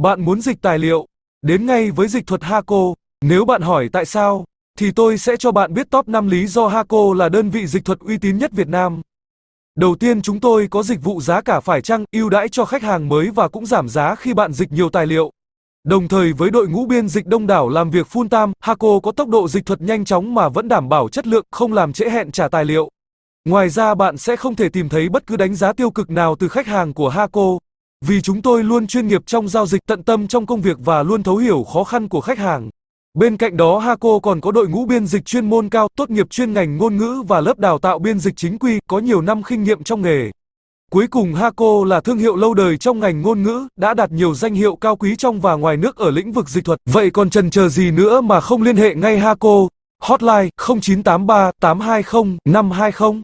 Bạn muốn dịch tài liệu, đến ngay với dịch thuật Haco. Nếu bạn hỏi tại sao, thì tôi sẽ cho bạn biết top 5 lý do Haco là đơn vị dịch thuật uy tín nhất Việt Nam. Đầu tiên chúng tôi có dịch vụ giá cả phải chăng, ưu đãi cho khách hàng mới và cũng giảm giá khi bạn dịch nhiều tài liệu. Đồng thời với đội ngũ biên dịch đông đảo làm việc full time, Haco có tốc độ dịch thuật nhanh chóng mà vẫn đảm bảo chất lượng, không làm trễ hẹn trả tài liệu. Ngoài ra bạn sẽ không thể tìm thấy bất cứ đánh giá tiêu cực nào từ khách hàng của Haco, vì chúng tôi luôn chuyên nghiệp trong giao dịch tận tâm trong công việc và luôn thấu hiểu khó khăn của khách hàng. Bên cạnh đó Haco còn có đội ngũ biên dịch chuyên môn cao, tốt nghiệp chuyên ngành ngôn ngữ và lớp đào tạo biên dịch chính quy, có nhiều năm kinh nghiệm trong nghề. Cuối cùng Haco là thương hiệu lâu đời trong ngành ngôn ngữ, đã đạt nhiều danh hiệu cao quý trong và ngoài nước ở lĩnh vực dịch thuật. Vậy còn chần chờ gì nữa mà không liên hệ ngay Haco? Hotline 0983 820 520